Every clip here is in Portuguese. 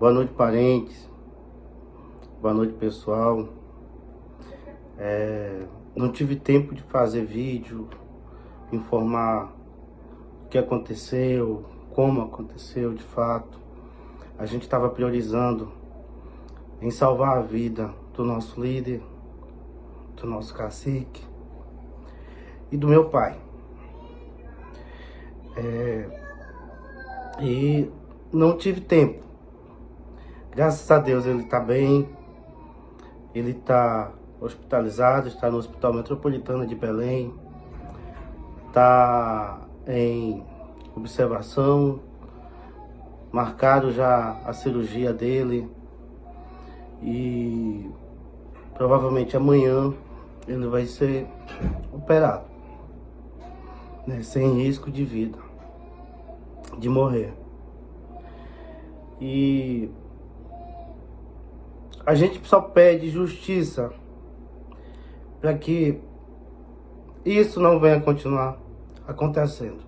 Boa noite, parentes. Boa noite, pessoal. É, não tive tempo de fazer vídeo, informar o que aconteceu, como aconteceu de fato. A gente estava priorizando em salvar a vida do nosso líder, do nosso cacique e do meu pai. É, e não tive tempo. Graças a Deus ele está bem, ele está hospitalizado, está no Hospital Metropolitano de Belém, está em observação, marcado já a cirurgia dele. E provavelmente amanhã ele vai ser operado, né, sem risco de vida, de morrer. E a gente só pede justiça para que isso não venha continuar acontecendo.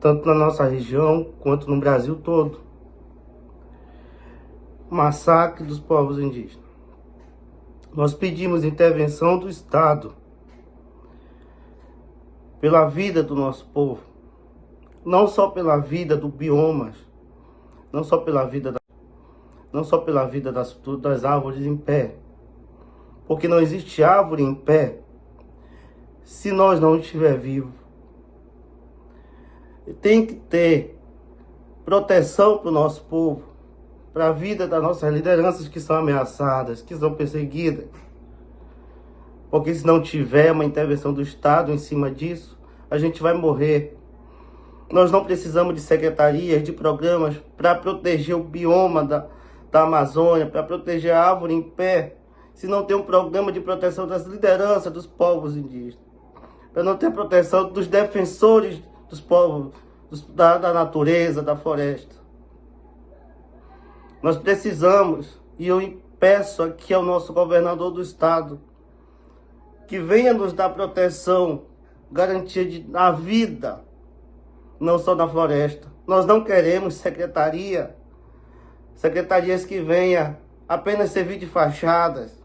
Tanto na nossa região quanto no Brasil todo. Massacre dos povos indígenas. Nós pedimos intervenção do Estado pela vida do nosso povo. Não só pela vida do biomas, não só pela vida da, não só pela vida das, das árvores em pé, porque não existe árvore em pé se nós não estiver vivo. Tem que ter proteção para o nosso povo, para a vida das nossas lideranças que são ameaçadas, que são perseguidas. Porque se não tiver uma intervenção do Estado em cima disso, a gente vai morrer. Nós não precisamos de secretarias, de programas para proteger o bioma da, da Amazônia, para proteger a árvore em pé, se não tem um programa de proteção das lideranças dos povos indígenas, para não ter proteção dos defensores dos povos, dos, da, da natureza, da floresta. Nós precisamos, e eu peço aqui ao nosso governador do estado, que venha nos dar proteção, garantia de, na vida, não só na floresta. Nós não queremos secretaria, secretarias que venha apenas servir de fachadas,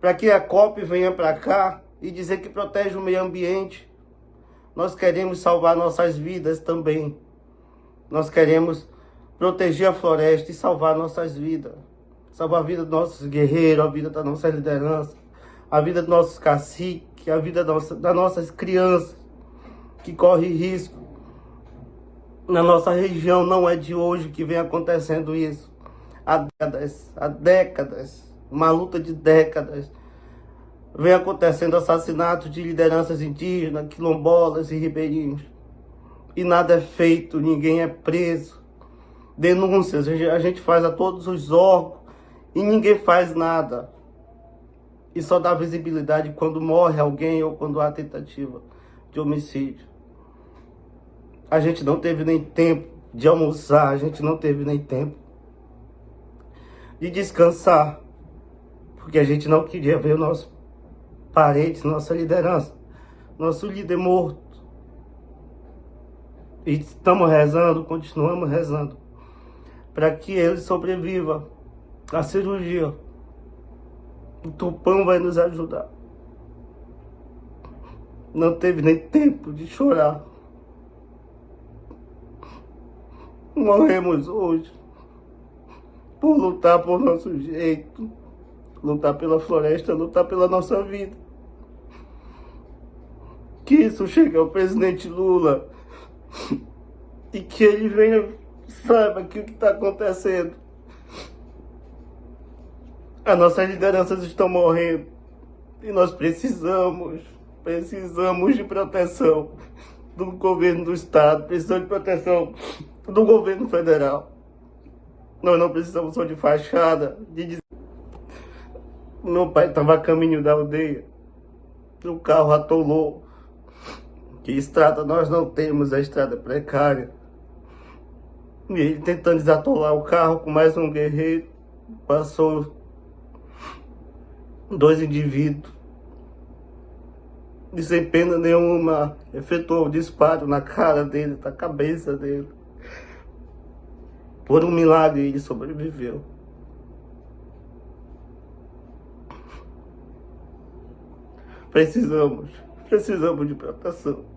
para que a COP venha para cá e dizer que protege o meio ambiente. Nós queremos salvar nossas vidas também. Nós queremos proteger a floresta e salvar nossas vidas. Salvar a vida dos nossos guerreiros, a vida da nossa liderança, a vida dos nossos caciques, a vida das nossas crianças que correm risco. Na nossa região não é de hoje que vem acontecendo isso. Há décadas, há décadas uma luta de décadas. Vem acontecendo assassinatos de lideranças indígenas, quilombolas e ribeirinhos. E nada é feito, ninguém é preso. Denúncias a gente faz a todos os órgãos e ninguém faz nada. E só dá visibilidade quando morre alguém ou quando há tentativa de homicídio. A gente não teve nem tempo de almoçar, a gente não teve nem tempo de descansar porque a gente não queria ver o nosso parente, nossa liderança, nosso líder morto. E estamos rezando, continuamos rezando, para que ele sobreviva à cirurgia. O Tupã vai nos ajudar. Não teve nem tempo de chorar. Morremos hoje por lutar por nosso jeito lutar pela floresta, lutar pela nossa vida. Que isso chegue ao presidente Lula e que ele venha, saiba que o que está acontecendo. As nossas lideranças estão morrendo e nós precisamos, precisamos de proteção do governo do estado, precisamos de proteção do governo federal. Nós não precisamos só de fachada, de meu pai estava a caminho da aldeia. O carro atolou. Que estrada nós não temos, a estrada precária. E ele tentando desatolar o carro com mais um guerreiro. Passou dois indivíduos. E sem pena nenhuma, efetuou o disparo na cara dele, na cabeça dele. Por um milagre ele sobreviveu. Precisamos, precisamos de proteção.